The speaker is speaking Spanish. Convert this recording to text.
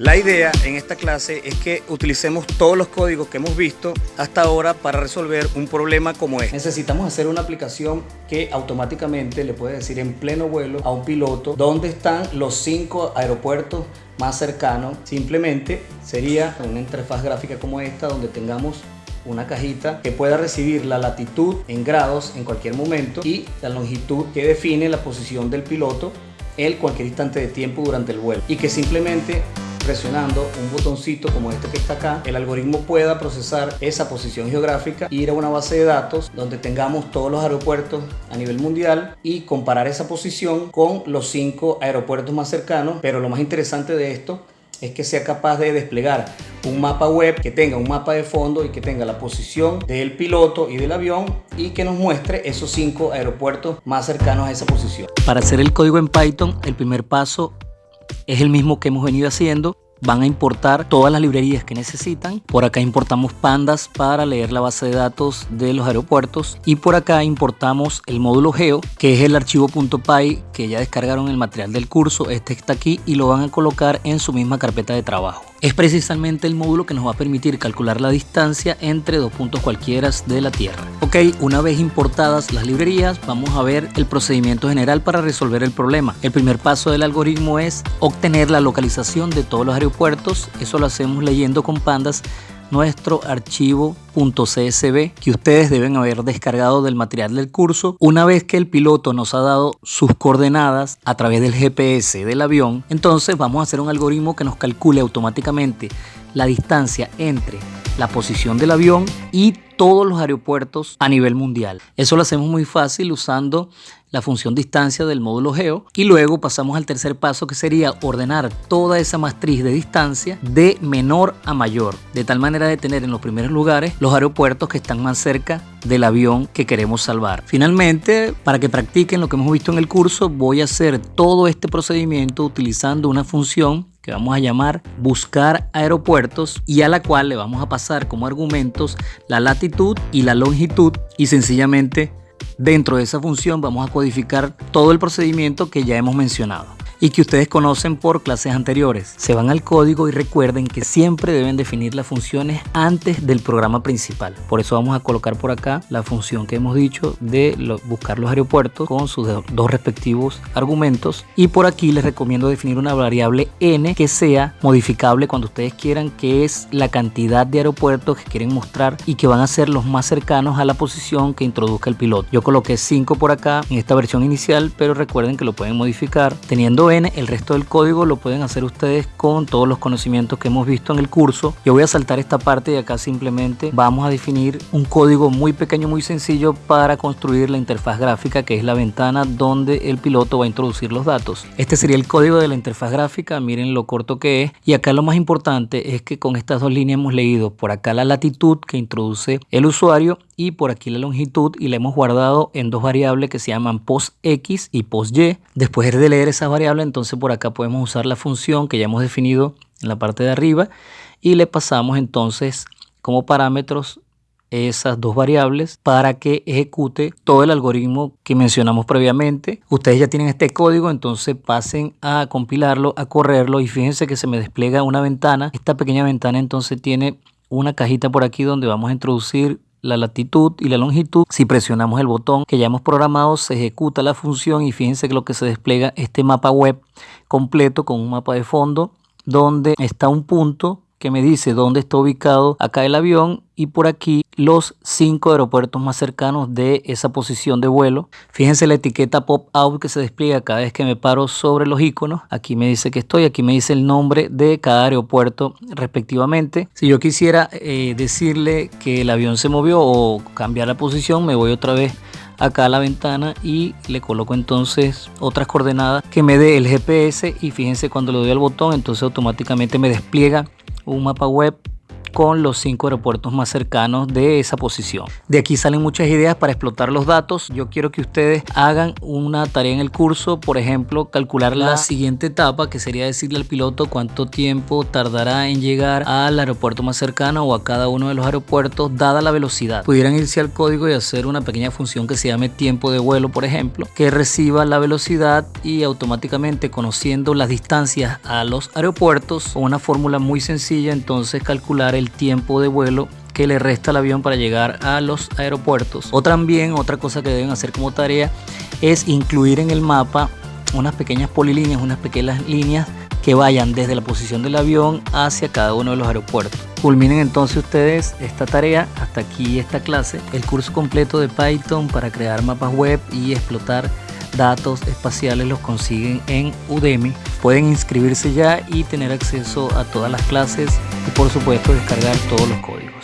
La idea en esta clase es que utilicemos todos los códigos que hemos visto hasta ahora para resolver un problema como este. Necesitamos hacer una aplicación que automáticamente le puede decir en pleno vuelo a un piloto dónde están los cinco aeropuertos más cercanos. Simplemente sería una interfaz gráfica como esta donde tengamos una cajita que pueda recibir la latitud en grados en cualquier momento y la longitud que define la posición del piloto en cualquier instante de tiempo durante el vuelo y que simplemente presionando un botoncito como este que está acá, el algoritmo pueda procesar esa posición geográfica, ir a una base de datos donde tengamos todos los aeropuertos a nivel mundial y comparar esa posición con los cinco aeropuertos más cercanos. Pero lo más interesante de esto es que sea capaz de desplegar un mapa web que tenga un mapa de fondo y que tenga la posición del piloto y del avión y que nos muestre esos cinco aeropuertos más cercanos a esa posición. Para hacer el código en Python, el primer paso es el mismo que hemos venido haciendo. Van a importar todas las librerías que necesitan. Por acá importamos pandas para leer la base de datos de los aeropuertos. Y por acá importamos el módulo geo, que es el archivo .py que ya descargaron el material del curso. Este está aquí y lo van a colocar en su misma carpeta de trabajo es precisamente el módulo que nos va a permitir calcular la distancia entre dos puntos cualquiera de la Tierra. Ok, una vez importadas las librerías, vamos a ver el procedimiento general para resolver el problema. El primer paso del algoritmo es obtener la localización de todos los aeropuertos. Eso lo hacemos leyendo con pandas nuestro archivo .csv que ustedes deben haber descargado del material del curso. Una vez que el piloto nos ha dado sus coordenadas a través del GPS del avión, entonces vamos a hacer un algoritmo que nos calcule automáticamente la distancia entre la posición del avión y todos los aeropuertos a nivel mundial. Eso lo hacemos muy fácil usando la función distancia del módulo geo y luego pasamos al tercer paso que sería ordenar toda esa matriz de distancia de menor a mayor, de tal manera de tener en los primeros lugares los aeropuertos que están más cerca del avión que queremos salvar. Finalmente, para que practiquen lo que hemos visto en el curso, voy a hacer todo este procedimiento utilizando una función que vamos a llamar buscar aeropuertos y a la cual le vamos a pasar como argumentos la latitud y la longitud y sencillamente Dentro de esa función vamos a codificar todo el procedimiento que ya hemos mencionado y que ustedes conocen por clases anteriores. Se van al código y recuerden que siempre deben definir las funciones antes del programa principal. Por eso vamos a colocar por acá la función que hemos dicho de buscar los aeropuertos con sus dos respectivos argumentos. Y por aquí les recomiendo definir una variable n que sea modificable cuando ustedes quieran, que es la cantidad de aeropuertos que quieren mostrar y que van a ser los más cercanos a la posición que introduzca el piloto. Yo coloqué 5 por acá en esta versión inicial, pero recuerden que lo pueden modificar teniendo el resto del código lo pueden hacer ustedes con todos los conocimientos que hemos visto en el curso. Yo voy a saltar esta parte y acá simplemente vamos a definir un código muy pequeño, muy sencillo para construir la interfaz gráfica que es la ventana donde el piloto va a introducir los datos. Este sería el código de la interfaz gráfica, miren lo corto que es. Y acá lo más importante es que con estas dos líneas hemos leído por acá la latitud que introduce el usuario y por aquí la longitud y la hemos guardado en dos variables que se llaman postx y posty. Después de leer esas variables, entonces por acá podemos usar la función que ya hemos definido en la parte de arriba y le pasamos entonces como parámetros esas dos variables para que ejecute todo el algoritmo que mencionamos previamente. Ustedes ya tienen este código, entonces pasen a compilarlo, a correrlo y fíjense que se me despliega una ventana. Esta pequeña ventana entonces tiene una cajita por aquí donde vamos a introducir la latitud y la longitud. Si presionamos el botón que ya hemos programado, se ejecuta la función y fíjense que lo que se despliega este mapa web completo con un mapa de fondo donde está un punto que me dice dónde está ubicado acá el avión y por aquí los cinco aeropuertos más cercanos de esa posición de vuelo. Fíjense la etiqueta pop-out que se despliega cada vez que me paro sobre los iconos. Aquí me dice que estoy, aquí me dice el nombre de cada aeropuerto respectivamente. Si yo quisiera eh, decirle que el avión se movió o cambiar la posición, me voy otra vez acá a la ventana y le coloco entonces otras coordenadas que me dé el GPS y fíjense cuando le doy al botón entonces automáticamente me despliega un mapa web con los cinco aeropuertos más cercanos de esa posición. De aquí salen muchas ideas para explotar los datos. Yo quiero que ustedes hagan una tarea en el curso, por ejemplo, calcular la siguiente etapa, que sería decirle al piloto cuánto tiempo tardará en llegar al aeropuerto más cercano o a cada uno de los aeropuertos, dada la velocidad. Pudieran irse al código y hacer una pequeña función que se llame tiempo de vuelo, por ejemplo, que reciba la velocidad y automáticamente conociendo las distancias a los aeropuertos, con una fórmula muy sencilla, entonces calcular el tiempo de vuelo que le resta al avión para llegar a los aeropuertos. O también otra cosa que deben hacer como tarea es incluir en el mapa unas pequeñas polilíneas, unas pequeñas líneas que vayan desde la posición del avión hacia cada uno de los aeropuertos. Culminen entonces ustedes esta tarea, hasta aquí esta clase, el curso completo de Python para crear mapas web y explotar datos espaciales los consiguen en Udemy. Pueden inscribirse ya y tener acceso a todas las clases y por supuesto descargar todos los códigos.